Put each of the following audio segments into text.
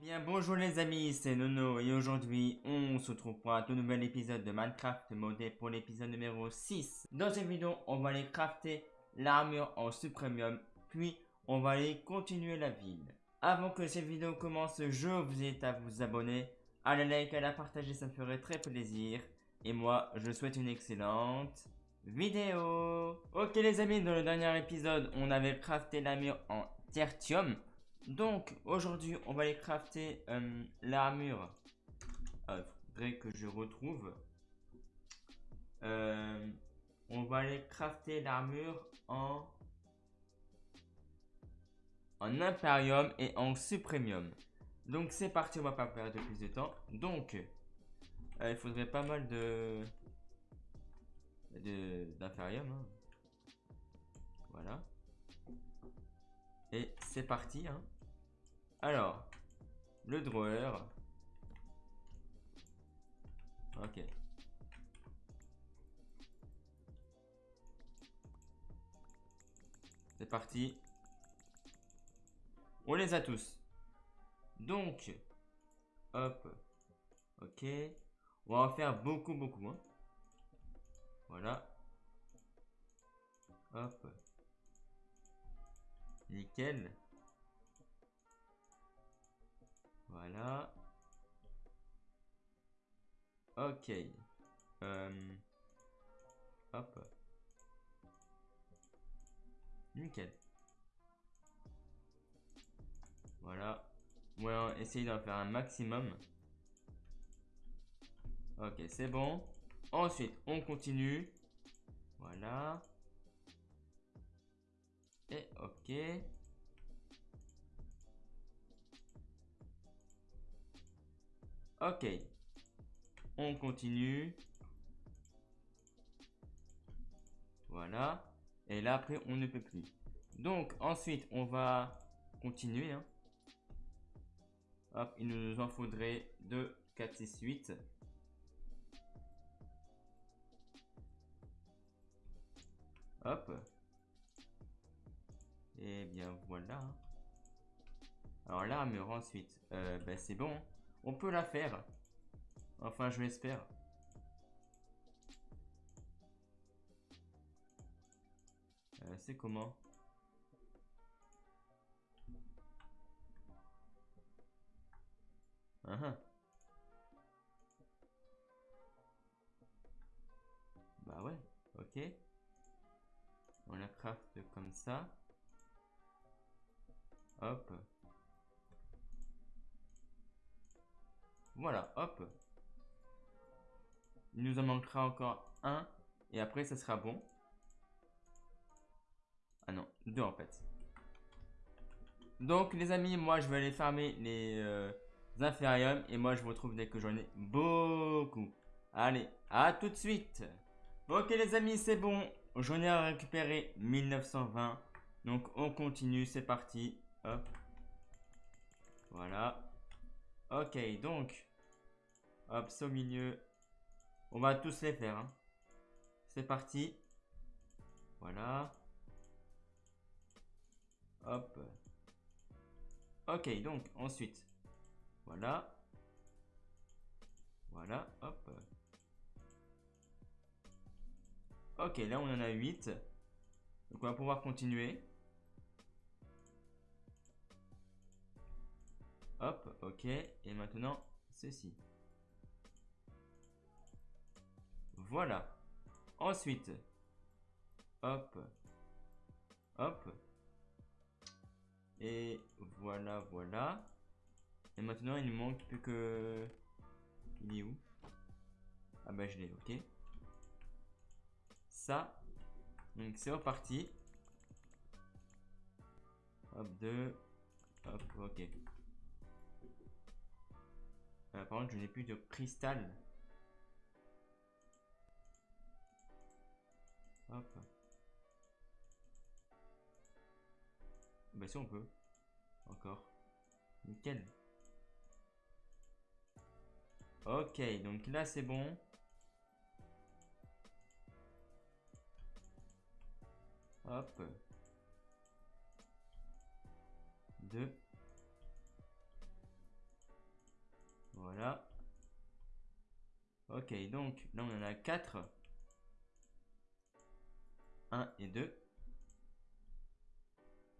bien bonjour les amis, c'est Nono et aujourd'hui on se retrouve pour un tout nouvel épisode de Minecraft modé pour l'épisode numéro 6. Dans cette vidéo on va aller crafter l'armure en supremium puis on va aller continuer la ville. Avant que cette vidéo commence, je vous invite à vous abonner, à la like, à la partager, ça me ferait très plaisir. Et moi, je souhaite une excellente vidéo. Ok les amis, dans le dernier épisode, on avait crafté l'armure en tertium. Donc, aujourd'hui, on va aller crafter euh, l'armure. Il faudrait que je retrouve. Euh, on va aller crafter l'armure en... En Imperium et en Supremium. Donc, c'est parti, on va pas perdre plus de temps. Donc, euh, il faudrait pas mal de... D'Imperium. Hein. Voilà. Et c'est parti. Hein. Alors, le drawer. Ok. C'est parti. On les a tous. Donc, hop. Ok. On va en faire beaucoup, beaucoup. Voilà. Hop. Nickel. Voilà. Ok. Euh, hop. Nickel. Voilà. On va essayer d'en faire un maximum. Ok, c'est bon. Ensuite, on continue. Voilà. Et ok. Ok. On continue. Voilà. Et là, après, on ne peut plus. Donc, ensuite, on va continuer. Hein. Hop, il nous en faudrait 2, 4, 6, 8. Hop. Et bien voilà. Hein. Alors l'armure ensuite, euh, ben, c'est bon. On peut la faire. Enfin, je l'espère. Euh, c'est comment uh -huh. Bah ouais, ok. On la craft comme ça. Hop. Voilà, hop. Il nous en manquera encore un. Et après, ça sera bon. Ah non, deux en fait. Donc, les amis, moi, je vais aller farmer les euh, infériums. Et moi, je vous retrouve dès que j'en ai beaucoup. Allez, à tout de suite. Ok, les amis, c'est bon. J'en ai récupéré 1920. Donc, on continue. C'est parti. Hop. Voilà. Ok, donc, hop, c'est au milieu. On va tous les faire. Hein. C'est parti. Voilà. Hop. Ok, donc, ensuite. Voilà. Voilà, hop. Ok, là on en a 8. Donc on va pouvoir continuer. Hop, ok. Et maintenant, ceci. Voilà. Ensuite, hop, hop. Et voilà, voilà. Et maintenant, il ne manque plus que... Il est où? Ah bah je l'ai, ok. Ça. Donc c'est reparti. Hop, deux. Hop, ok. Euh, par contre, je n'ai plus de cristal. Hop. Bah si on peut. Encore. Nickel. Ok, donc là c'est bon. Hop. Deux. Voilà. Ok, donc là on en a 4. 1 et 2.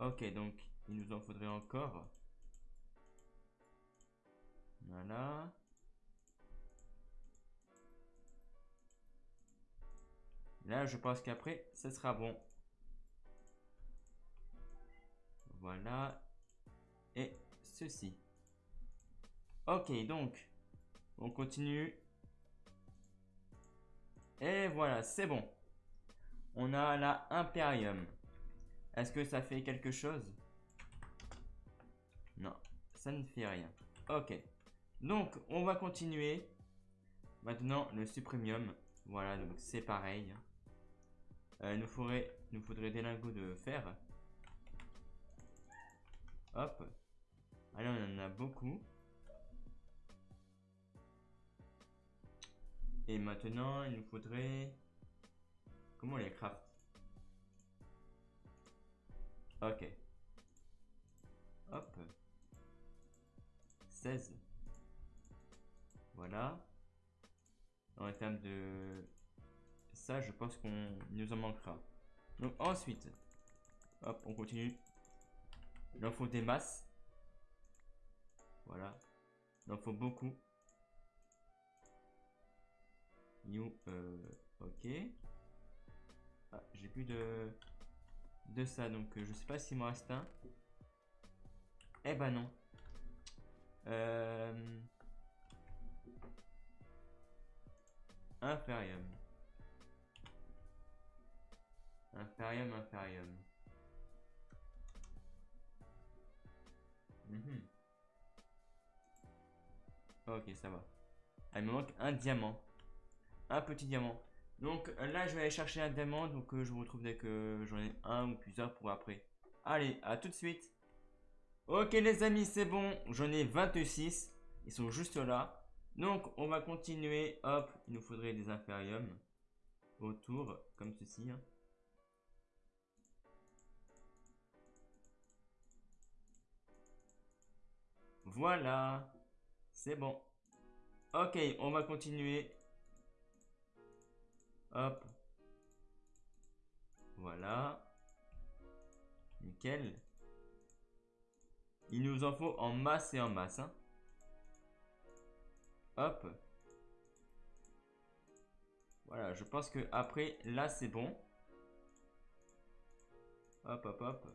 Ok, donc il nous en faudrait encore. Voilà. Là, je pense qu'après, ce sera bon. Voilà. Et ceci. Ok, donc, on continue. Et voilà, c'est bon. On a la Imperium. Est-ce que ça fait quelque chose? Non, ça ne fait rien. Ok. Donc, on va continuer. Maintenant, le Supremium. Voilà, donc c'est pareil. Euh, il nous faudrait, nous faudrait des lingots de fer. Hop. Allez, on en a beaucoup. Et maintenant, il nous faudrait... Les craft Ok. Hop. 16. Voilà. En termes de ça, je pense qu'on nous en manquera. Donc ensuite, hop, on continue. Il en faut des masses. Voilà. Il en faut beaucoup. New, euh, ok. Ah, j'ai plus de, de ça, donc euh, je sais pas s'il m'en reste un. Eh ben non. Euh, Inferium. Imperium, Imperium. Mhm. Ok, ça va. Ah, il me manque un diamant. Un petit diamant. Donc là, je vais aller chercher un diamant. Donc euh, je vous retrouve dès que j'en ai un ou plusieurs pour après. Allez, à tout de suite. Ok les amis, c'est bon. J'en ai 26. Ils sont juste là. Donc on va continuer. Hop, il nous faudrait des impériums autour, comme ceci. Hein. Voilà. C'est bon. Ok, on va continuer. Hop. Voilà. Nickel. Il nous en faut en masse et en masse. Hein. Hop. Voilà, je pense que après, là, c'est bon. Hop, hop, hop.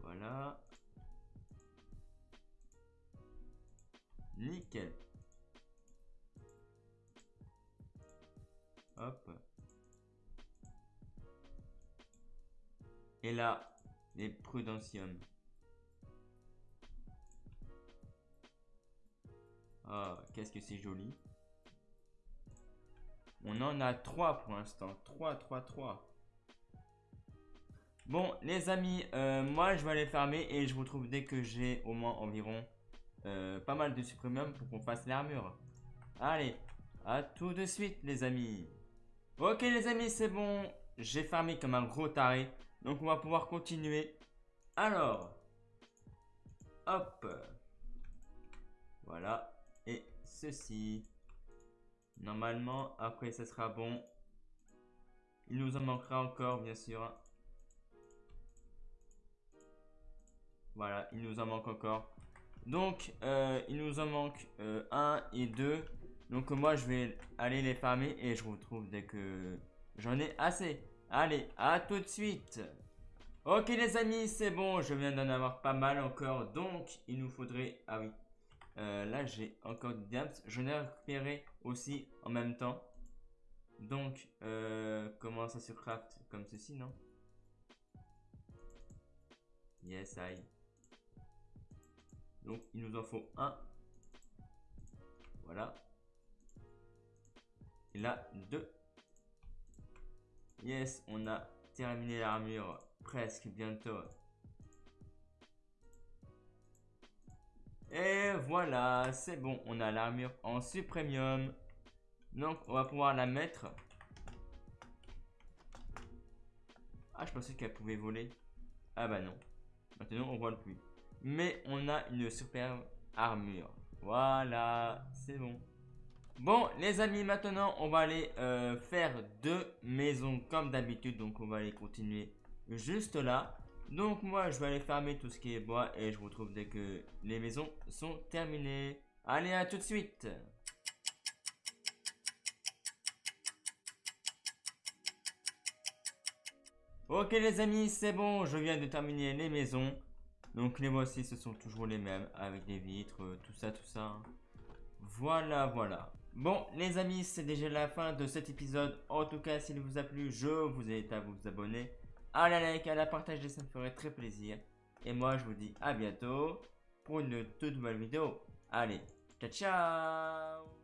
Voilà. Nickel. Hop. Et là, les prudentiums. Ah, qu'est-ce que c'est joli. On en a trois pour l'instant. 3, 3, 3. Bon, les amis, euh, moi je vais aller fermer et je vous retrouve dès que j'ai au moins environ euh, pas mal de supremium pour qu'on fasse l'armure. Allez, à tout de suite les amis. Ok les amis, c'est bon. J'ai fermé comme un gros taré. Donc on va pouvoir continuer. Alors, hop. Voilà. Et ceci. Normalement, après ça sera bon. Il nous en manquera encore, bien sûr. Voilà, il nous en manque encore. Donc, euh, il nous en manque euh, un et deux. Donc, moi, je vais aller les farmer et je vous retrouve dès que j'en ai assez. Allez, à tout de suite. Ok, les amis, c'est bon. Je viens d'en avoir pas mal encore. Donc, il nous faudrait... Ah oui. Euh, là, j'ai encore des diams. Je ai récupéré aussi en même temps. Donc, comment ça se craft? Comme ceci, non? Yes, I. Donc il nous en faut un. Voilà. Et là, deux. Yes, on a terminé l'armure presque bientôt. Et voilà, c'est bon, on a l'armure en supremium. Donc on va pouvoir la mettre. Ah, je pensais qu'elle pouvait voler. Ah bah non. Maintenant, on voit le plus. Mais on a une superbe armure. Voilà, c'est bon. Bon, les amis, maintenant, on va aller euh, faire deux maisons comme d'habitude. Donc, on va aller continuer juste là. Donc, moi, je vais aller fermer tout ce qui est bois et je vous retrouve dès que les maisons sont terminées. Allez, à tout de suite Ok les amis, c'est bon, je viens de terminer les maisons. Donc les voici, ce sont toujours les mêmes, avec des vitres, euh, tout ça, tout ça. Voilà, voilà. Bon les amis, c'est déjà la fin de cet épisode. En tout cas, s'il vous a plu, je vous invite à vous abonner, à la like, à la partager, ça me ferait très plaisir. Et moi, je vous dis à bientôt pour une toute nouvelle vidéo. Allez, ciao ciao